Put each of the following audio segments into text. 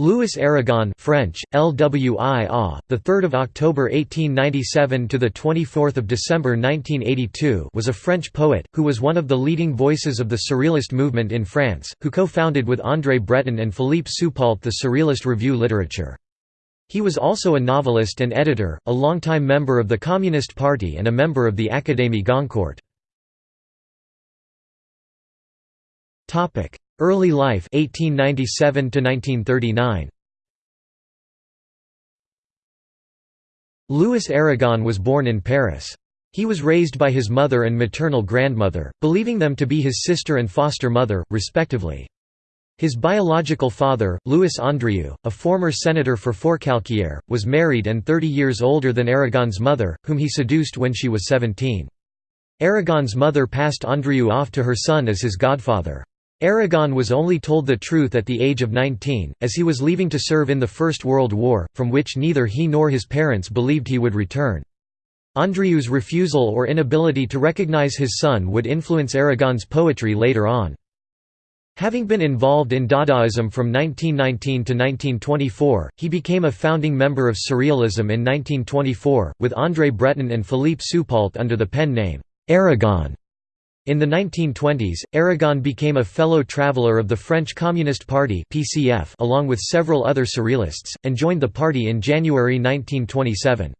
Louis Aragon French LWI the 3rd of October 1897 to the 24th of December 1982 was a French poet who was one of the leading voices of the surrealist movement in France who co-founded with André Breton and Philippe Soupault the Surrealist Revue literature. He was also a novelist and editor a longtime member of the Communist Party and a member of the Académie Goncourt. Topic Early life 1897 to 1939. Louis Aragon was born in Paris. He was raised by his mother and maternal grandmother, believing them to be his sister and foster mother, respectively. His biological father, Louis Andrieux, a former senator for Forcalquier, was married and 30 years older than Aragon's mother, whom he seduced when she was 17. Aragon's mother passed Andrieux off to her son as his godfather. Aragon was only told the truth at the age of 19, as he was leaving to serve in the First World War, from which neither he nor his parents believed he would return. Andrieux's refusal or inability to recognize his son would influence Aragon's poetry later on. Having been involved in Dadaism from 1919 to 1924, he became a founding member of Surrealism in 1924, with André Breton and Philippe Soupault under the pen name, Aragon. In the 1920s, Aragon became a fellow traveller of the French Communist Party (PCF) along with several other surrealists, and joined the party in January 1927.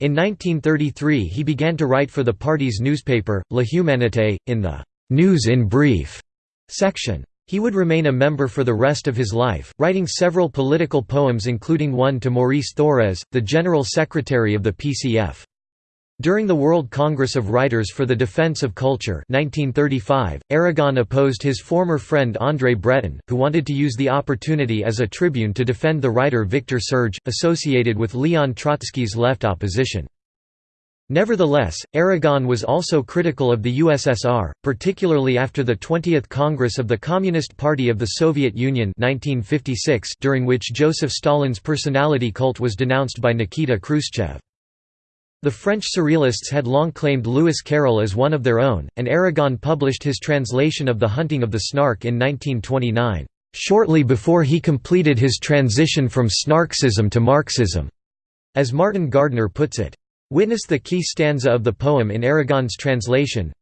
In 1933 he began to write for the party's newspaper, La Humanité, in the «News in Brief» section. He would remain a member for the rest of his life, writing several political poems including one to Maurice Thorez, the general secretary of the PCF. During the World Congress of Writers for the Defense of Culture 1935, Aragon opposed his former friend André Breton, who wanted to use the opportunity as a tribune to defend the writer Victor Serge, associated with Leon Trotsky's left opposition. Nevertheless, Aragon was also critical of the USSR, particularly after the 20th Congress of the Communist Party of the Soviet Union 1956 during which Joseph Stalin's personality cult was denounced by Nikita Khrushchev. The French Surrealists had long claimed Lewis Carroll as one of their own, and Aragon published his translation of The Hunting of the Snark in 1929, "...shortly before he completed his transition from Snarkism to Marxism", as Martin Gardner puts it. Witness the key stanza of the poem in Aragon's translation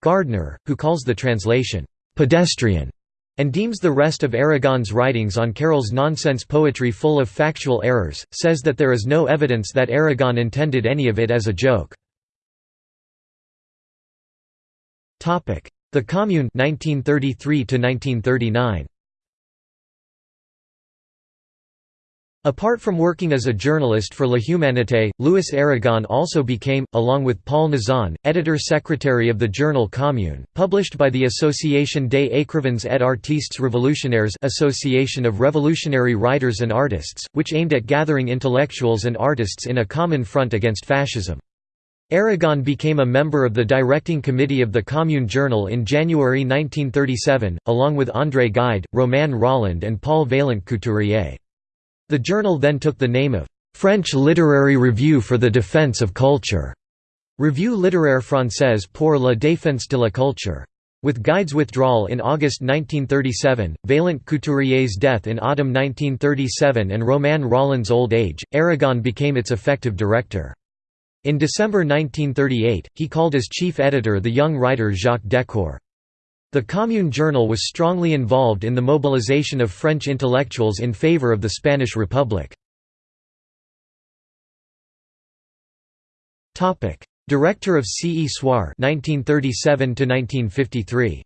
Gardner, who calls the translation, "...pedestrian", and deems the rest of Aragon's writings on Carroll's nonsense poetry full of factual errors, says that there is no evidence that Aragon intended any of it as a joke. The Commune 1933 1939. Apart from working as a journalist for La Humanité, Louis Aragon also became, along with Paul Nizan, editor-secretary of the journal Commune, published by the Association des écrivains et artistes révolutionnaires Association of Revolutionary Writers and Artists, which aimed at gathering intellectuals and artists in a common front against fascism. Aragon became a member of the directing committee of the Commune Journal in January 1937, along with André Gide, Romain Rolland and Paul Vaillant-Couturier. The journal then took the name of French Literary Review for the Defense of Culture, Revue littéraire française pour la défense de la culture. With Gide's withdrawal in August 1937, Vaillant-Couturier's death in autumn 1937 and Romain Rolland's old age, Aragon became its effective director. In December 1938, he called as chief editor the young writer Jacques Decour. The Commune Journal was strongly involved in the mobilization of French intellectuals in favor of the Spanish Republic. Director of C. E. Soir 1937 1953.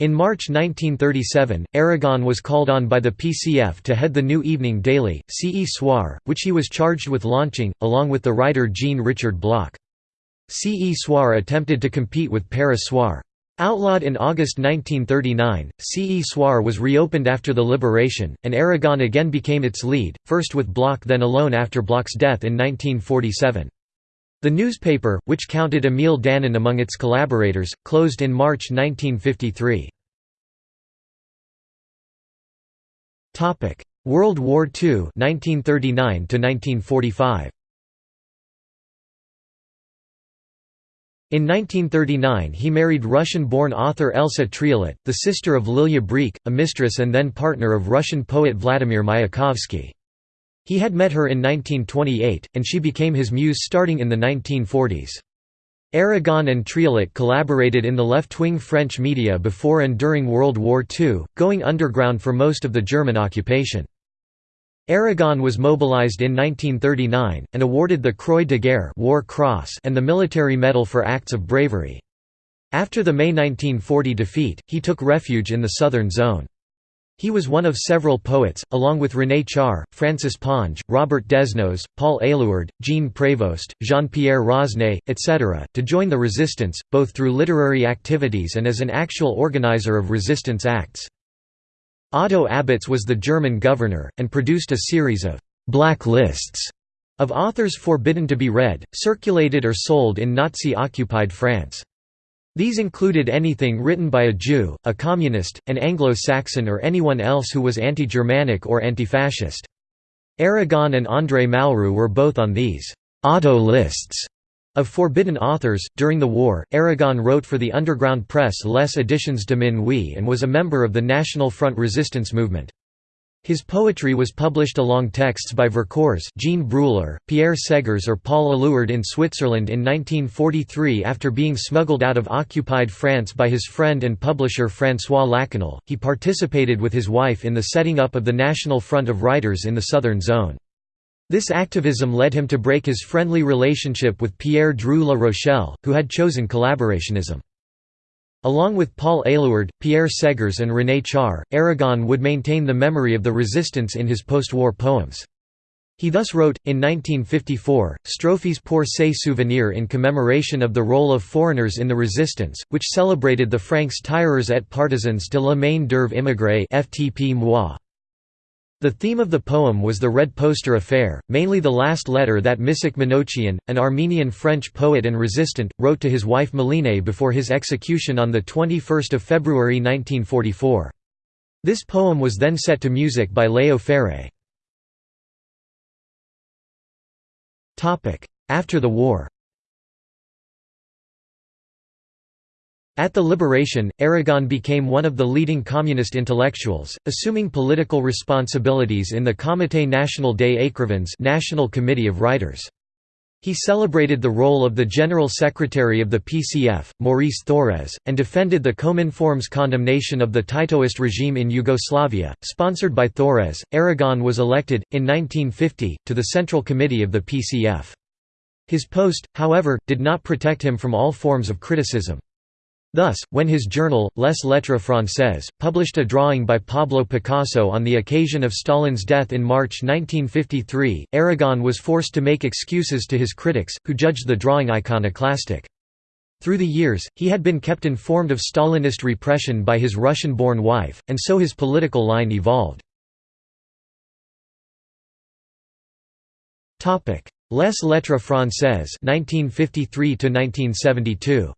In March 1937, Aragon was called on by the PCF to head the new evening daily, C. E. Soir, which he was charged with launching, along with the writer Jean-Richard Bloch. C. E. Soir attempted to compete with Paris Soir. Outlawed in August 1939, C. E. Soir was reopened after the liberation, and Aragon again became its lead, first with Bloch then alone after Bloch's death in 1947. The newspaper, which counted Émile Danon among its collaborators, closed in March 1953. World War II 1939 1945. In 1939 he married Russian-born author Elsa Triolet, the sister of Lilia Brik, a mistress and then partner of Russian poet Vladimir Mayakovsky. He had met her in 1928, and she became his muse starting in the 1940s. Aragon and Triolet collaborated in the left-wing French media before and during World War II, going underground for most of the German occupation. Aragon was mobilized in 1939, and awarded the Croix de Guerre War Cross and the Military Medal for acts of bravery. After the May 1940 defeat, he took refuge in the southern zone. He was one of several poets, along with René Char, Francis Ponge, Robert Desnos, Paul Éluard, Jean Prévost, Jean-Pierre Rosnay, etc., to join the resistance, both through literary activities and as an actual organizer of resistance acts. Otto Abetz was the German governor, and produced a series of «black lists» of authors forbidden to be read, circulated or sold in Nazi-occupied France. These included anything written by a Jew, a communist, an Anglo-Saxon or anyone else who was anti-Germanic or anti-fascist. Aragon and André Malraux were both on these «Otto lists» Of forbidden authors, during the war, Aragon wrote for the underground press Les Editions de Minuit and was a member of the National Front resistance movement. His poetry was published along texts by Vercors Jean Breuiller, Pierre Seghers or Paul Éluard in Switzerland in 1943 after being smuggled out of occupied France by his friend and publisher François Lachenal. He participated with his wife in the setting up of the National Front of Writers in the Southern Zone. This activism led him to break his friendly relationship with Pierre Drieu La Rochelle, who had chosen collaborationism. Along with Paul Éluard, Pierre Seghers and René Char, Aragon would maintain the memory of the resistance in his post-war poems. He thus wrote, in 1954, Strophes pour ses souvenirs in commemoration of the role of foreigners in the resistance, which celebrated the Francs tireurs et partisans de la main d'œuvre immigrée FTP. The theme of the poem was the Red Poster Affair, mainly the last letter that Missak Manouchian, an Armenian-French poet and resistant, wrote to his wife Meline before his execution on 21 February 1944. This poem was then set to music by Léo Ferré. After the war At the liberation, Aragon became one of the leading communist intellectuals, assuming political responsibilities in the Comité National des Écrivains National Committee of Writers. He celebrated the role of the General Secretary of the PCF, Maurice Thorez, and defended the Cominform's condemnation of the Titoist regime in Yugoslavia. Sponsored by Thorez, Aragon was elected, in 1950, to the Central Committee of the PCF. His post, however, did not protect him from all forms of criticism. Thus, when his journal, Les Lettres Françaises, published a drawing by Pablo Picasso on the occasion of Stalin's death in March 1953, Aragon was forced to make excuses to his critics, who judged the drawing iconoclastic. Through the years, he had been kept informed of Stalinist repression by his Russian-born wife, and so his political line evolved. Les Lettres Françaises 1953 1972.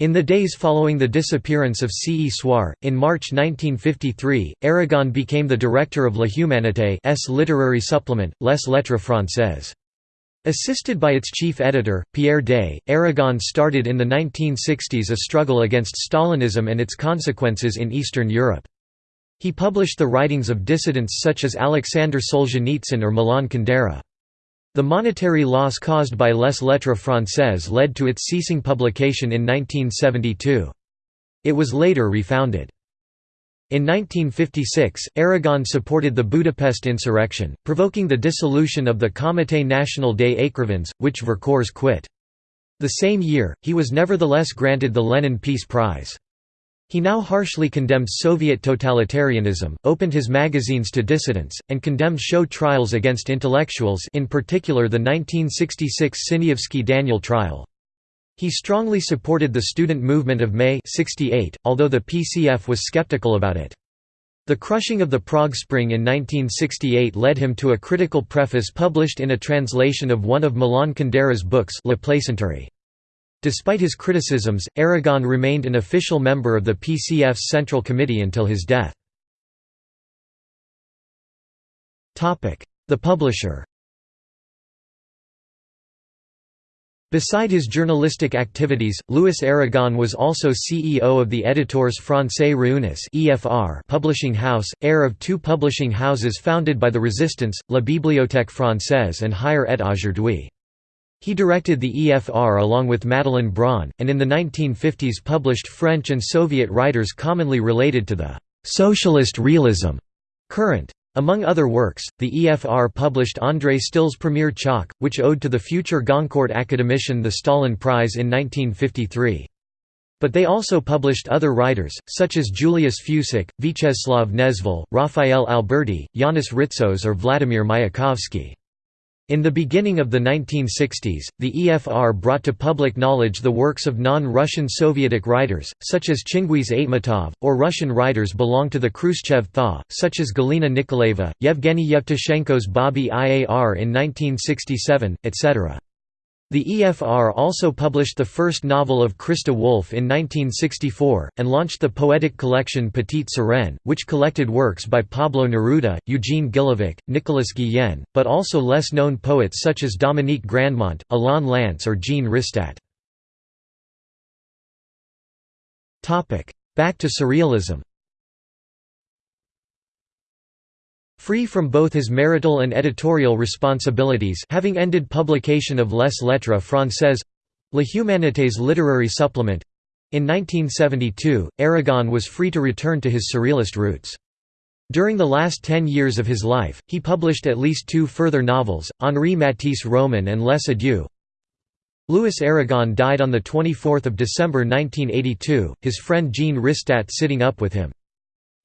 In the days following the disappearance of C. E. Soir, in March 1953, Aragon became the director of La Humanité's literary supplement, Les Lettres Françaises. Assisted by its chief editor, Pierre Daix, Aragon started in the 1960s a struggle against Stalinism and its consequences in Eastern Europe. He published the writings of dissidents such as Alexander Solzhenitsyn or Milan Kundera. The monetary loss caused by Les Lettres Françaises led to its ceasing publication in 1972. It was later refounded. In 1956, Aragon supported the Budapest insurrection, provoking the dissolution of the Comité National des Écrivains, which Vercors quit. The same year, he was nevertheless granted the Lenin Peace Prize. He now harshly condemned Soviet totalitarianism, opened his magazines to dissidents, and condemned show trials against intellectuals in particular the 1966 Sinyavsky Daniel trial. He strongly supported the student movement of May 68, although the PCF was skeptical about it. The crushing of the Prague Spring in 1968 led him to a critical preface published in a translation of one of Milan Kundera's books La Plaisanterie. Despite his criticisms, Aragon remained an official member of the PCF's Central Committee until his death. The publisher Beside his journalistic activities, Louis Aragon was also CEO of the Editeurs Français Réunis publishing house, heir of two publishing houses founded by the Resistance, La Bibliothèque Française and Hier et Aujourd'hui. He directed the EFR along with Madeleine Braun, and in the 1950s published French and Soviet writers commonly related to the «socialist realism» current. Among other works, the EFR published André Stil's Premier Choc, which owed to the future Goncourt academician the Stalin Prize in 1953. But they also published other writers, such as Julius Fučík, Vítězslav Nezval, Raphael Alberti, Yanis Ritsos or Vladimir Mayakovsky. In the beginning of the 1960s, the EFR brought to public knowledge the works of non-Russian Sovietic writers, such as Chingiz Aitmatov, or Russian writers belong to the Khrushchev Thaw, such as Galina Nikolaeva, Yevgeny Yevtushenko's Babi Iar in 1967, etc. The EFR also published the first novel of Christa Wolf in 1964, and launched the poetic collection Petite Sirène, which collected works by Pablo Neruda, Eugene Guillevic, Nicolas Guillen, but also less known poets such as Dominique Grandmont, Alain Lance or Jean Ristat. Back to Surrealism Free from both his marital and editorial responsibilities having ended publication of Les Lettres Françaises La Humanité's literary supplement in 1972, Aragon was free to return to his surrealist roots. During the last ten years of his life, he published at least two further novels, Henri Matisse Roman and Les Adieux. Louis Aragon died on 24 December 1982, his friend Jean Ristat sitting up with him.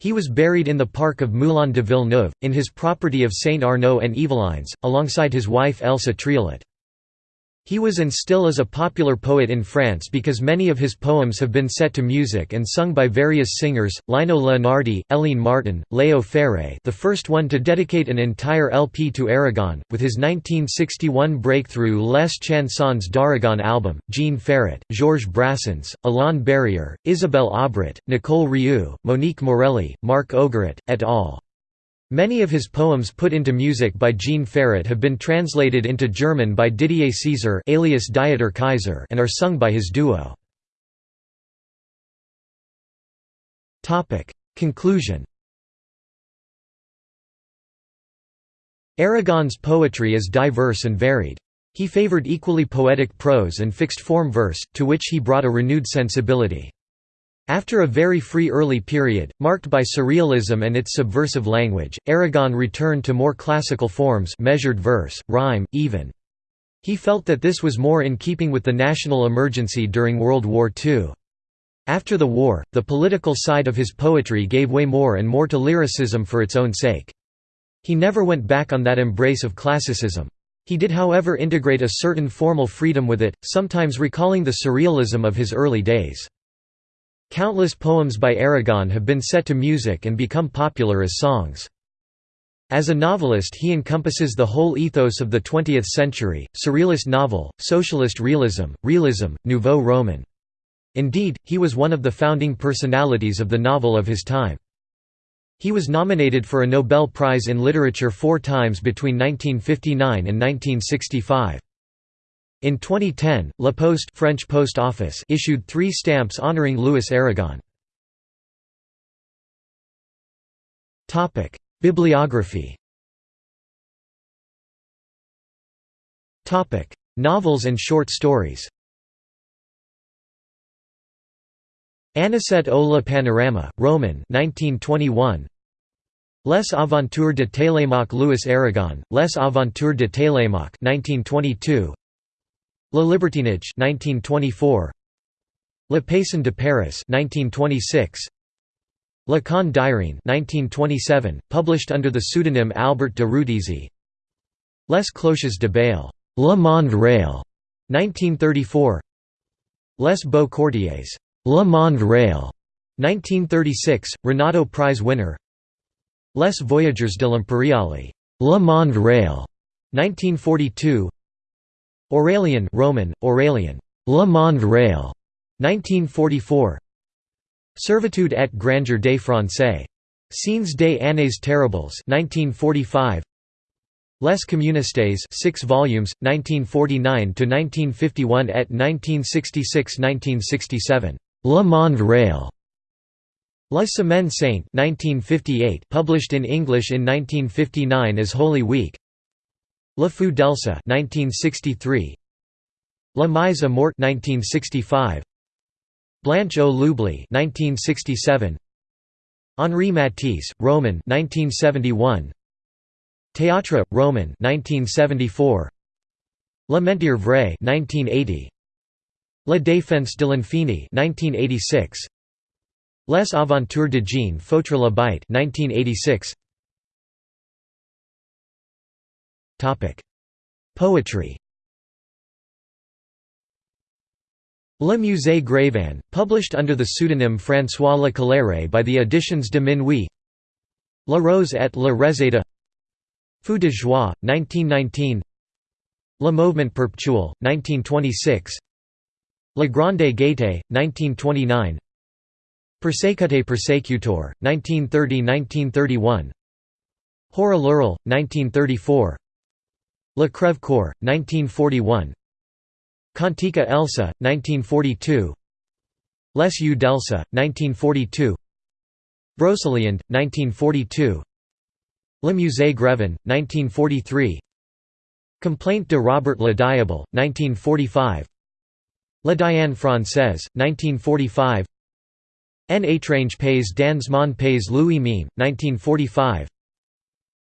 He was buried in the park of Moulin de Villeneuve, in his property of Saint Arnaud and Yvelines, alongside his wife Elsa Triolet. He was and still is a popular poet in France because many of his poems have been set to music and sung by various singers, Lino Leonardi, Hélène Martin, Léo Ferré the first one to dedicate an entire LP to Aragon, with his 1961 breakthrough Les Chansons d'Aragon album, Jean Ferrat, Georges Brassens, Alain Barrière, Isabelle Aubret, Nicole Rieu, Monique Morelli, Marc Ogeret, et al. Many of his poems put into music by Jean Ferrat have been translated into German by Didier Caesar alias Dieter Kaiser and are sung by his duo. Conclusion Aragon's poetry is diverse and varied. He favored equally poetic prose and fixed-form verse, to which he brought a renewed sensibility. After a very free early period, marked by surrealism and its subversive language, Aragon returned to more classical forms measured verse, rhyme, even. He felt that this was more in keeping with the national emergency during World War II. After the war, the political side of his poetry gave way more and more to lyricism for its own sake. He never went back on that embrace of classicism. He did however integrate a certain formal freedom with it, sometimes recalling the surrealism of his early days. Countless poems by Aragon have been set to music and become popular as songs. As a novelist he encompasses the whole ethos of the 20th century, surrealist novel, socialist realism, realism, nouveau roman. Indeed, he was one of the founding personalities of the novel of his time. He was nominated for a Nobel Prize in Literature four times between 1959 and 1965. In 2010, La Poste French Post Office issued three stamps honoring Louis Aragon. Bibliography Novels and short stories Anisette au la Panorama, Roman 1921. Les Aventures de Télémaque Louis Aragon, Les Aventures de Télémaque 1922. Le Libertinage 1924 Le Paysan de Paris 1926 Le Con d'Irene 1927 published under the pseudonym Albert de Rudisi Les Cloches de Bâle Le Monde Réel 1934 Les Beaux Quartiers. Le Monde Réel 1936 Renaudot Prize winner. Les Voyageurs de l'Imperiale Le Monde Réel 1942 Aurélien Roman, Aurélien, Le Monde Réel, 1944 Servitude et grandeur des Français. Scenes des années terribles 1945 Les Communistes 6 volumes, 1949 to 1951 et 1966–1967. Le Monde Réel. La Semaine Sainte 1958 published in English in 1959 as Holy Week. La Feu d'Elsa 1963. La Mise à Mort 1965. Blanche au Loubli 1967. Henri Matisse, Roman 1971. Théâtre, Roman 1974. La Mentir Vraie 1980. La Défense de l'Infini 1986. Les Aventures de Jean Fautre la Bite 1986. Poetry. Le Musée Grévin, published under the pseudonym François Le Calère by the Editions de Minuit. La Rose et la Reseda Feu de Joie, 1919 Le Mouvement Perpétuel, 1926 La Grande Gaieté, 1929 Persecute Persecutor, 1930–1931 Hora Lurel, 1934 La Crève Coeur, 1941 Cantica Elsa, 1942 Les Yeux d'Elsa, 1942 Broceliande, 1942 Le Musée Grévin, 1943 Complaint de Robert Le Diable, 1945 La Diane Française, 1945 En étrange pays dans mon pays Louis Mime, 1945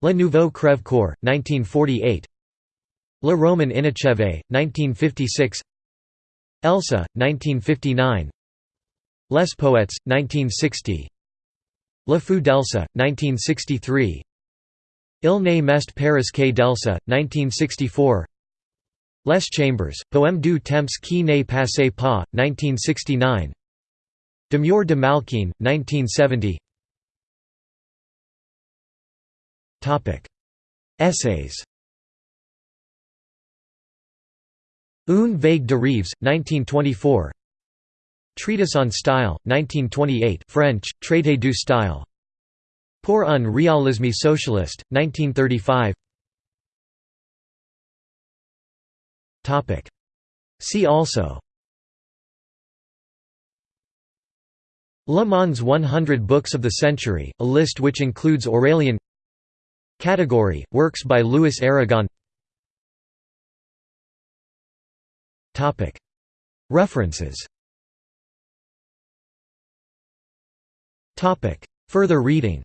Le Nouveau Crève Coeur, 1948 Le Roman Inachevé, 1956 Elsa, 1959 Les Poètes, 1960 La Fou d'Elsa, 1963 Il n'est mest Paris que d'Elsa, 1964 Les Chambers, Poème du temps qui n'est passé pas, 1969 Demure de Malkine, 1970 Essays Un vague de Rives, 1924 Treatise on Style, 1928 French, Traité du style. Pour un réalisme socialiste, 1935 See also. Le Monde's 100 Books of the Century, a list which includes Aurélien. Category, works by Louis Aragon References Further reading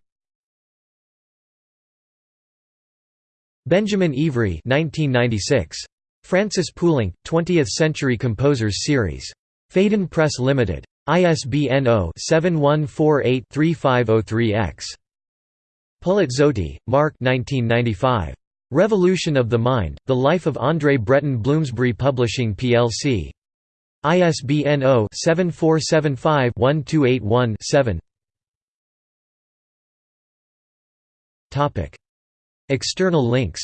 Benjamin Ivry 1996. Francis Poulenc, 20th-century composers series. Phaidon Press Limited. ISBN 0-7148-3503-X. Polizzotti, Mark Revolution of the Mind, The Life of André Breton Bloomsbury Publishing plc. ISBN 0-7475-1281-7 External links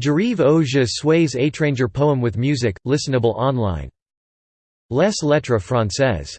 J'arrive au suis étranger poem with music, listenable online. Les lettres françaises